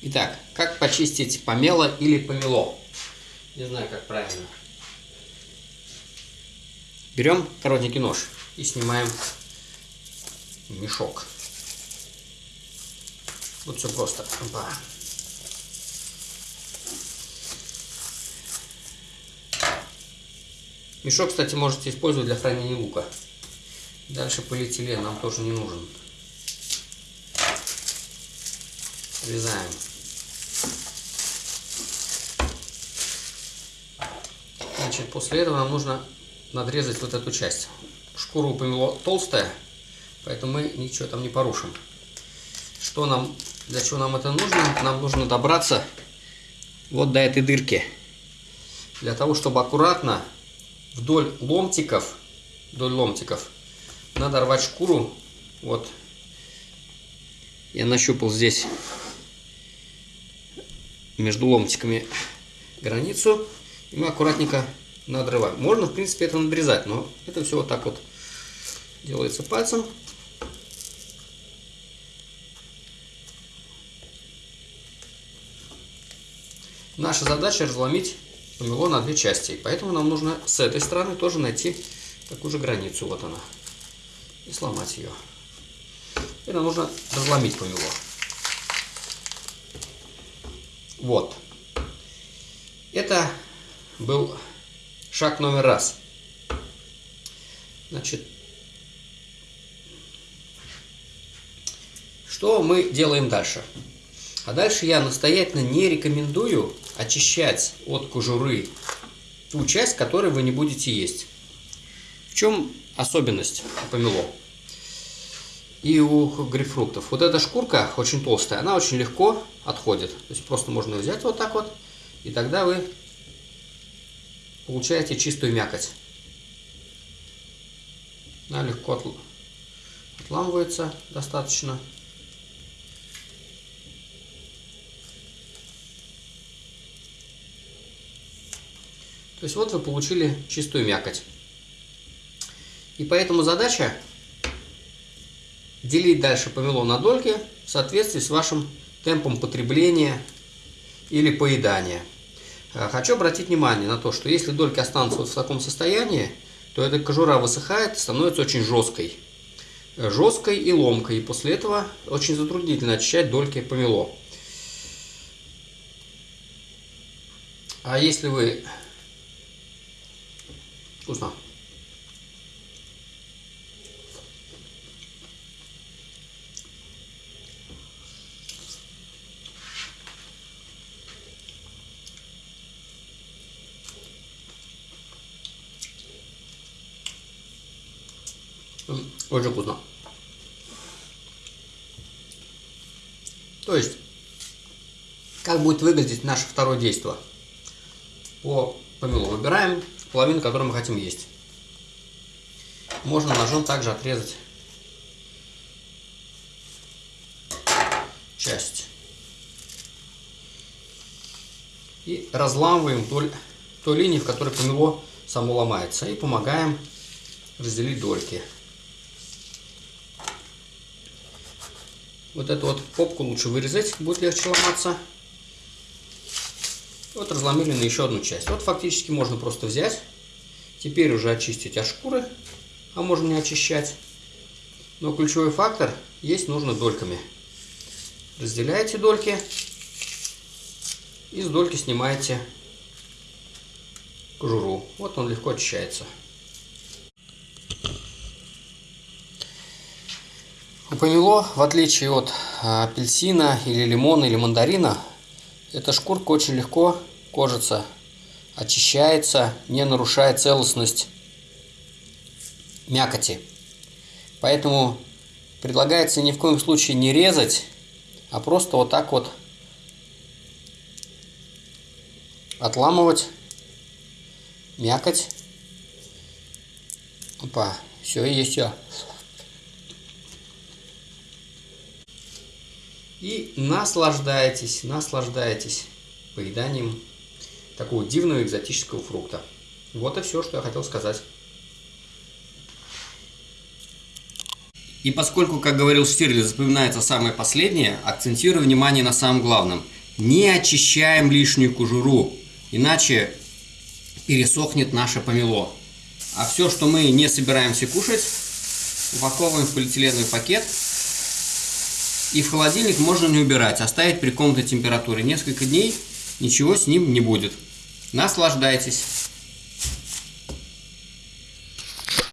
Итак, как почистить помело или помело? Не знаю, как правильно. Берем коротенький нож и снимаем мешок. Вот все просто. Опа. Мешок, кстати, можете использовать для хранения лука. Дальше полиэтилен нам тоже не нужен. Срезаем. Значит, после этого нам нужно надрезать вот эту часть. Шкура у помело толстая, поэтому мы ничего там не порушим. Что нам, для чего нам это нужно? Нам нужно добраться вот до этой дырки. Для того, чтобы аккуратно вдоль ломтиков, вдоль ломтиков, надо рвать шкуру. Вот. Я нащупал здесь между ломтиками границу. И мы аккуратненько надрываем. Можно, в принципе, это надрезать, но это все вот так вот делается пальцем. Наша задача разломить помело на две части. Поэтому нам нужно с этой стороны тоже найти такую же границу. Вот она. И сломать ее. И нам нужно разломить помело. Вот. Это был шаг номер раз. Значит, что мы делаем дальше? А дальше я настоятельно не рекомендую очищать от кожуры ту часть, которую вы не будете есть. В чем особенность помело? И у грейпфруктов. Вот эта шкурка очень толстая, она очень легко отходит. То есть просто можно взять вот так вот, и тогда вы получаете чистую мякоть. Она легко отламывается достаточно. То есть вот вы получили чистую мякоть. И поэтому задача делить дальше помело на дольки в соответствии с вашим темпом потребления или поедания. Э, хочу обратить внимание на то, что если дольки останутся вот в таком состоянии, то эта кожура высыхает становится очень жесткой. Э, жесткой и ломкой. И после этого очень затруднительно очищать дольки помело. А если вы Вкусно. Очень вкусно. То есть, как будет выглядеть наше второе действие? По помелу выбираем половину, которую мы хотим есть. Можно ножом также отрезать часть. И разламываем вдоль той линии, в которой помело само ломается. И помогаем разделить дольки. Вот эту вот попку лучше вырезать, будет легче ломаться. Вот разломили на еще одну часть. Вот фактически можно просто взять, теперь уже очистить от шкуры, а можно не очищать. Но ключевой фактор есть нужно дольками. Разделяете дольки и с дольки снимаете кожуру. Вот он легко очищается. Помело, в отличие от апельсина или лимона или мандарина, эта шкурка очень легко кожица очищается, не нарушая целостность мякоти. Поэтому предлагается ни в коем случае не резать, а просто вот так вот отламывать мякоть. Опа, все, есть все. И наслаждайтесь, наслаждайтесь поеданием такого дивного экзотического фрукта. Вот и все, что я хотел сказать. И поскольку, как говорил Штирлиц, запоминается самое последнее, акцентирую внимание на самом главном. Не очищаем лишнюю кожуру, иначе пересохнет наше помело. А все, что мы не собираемся кушать, упаковываем в полиэтиленовый пакет. И в холодильник можно не убирать, оставить при комнатной температуре. Несколько дней ничего с ним не будет. Наслаждайтесь!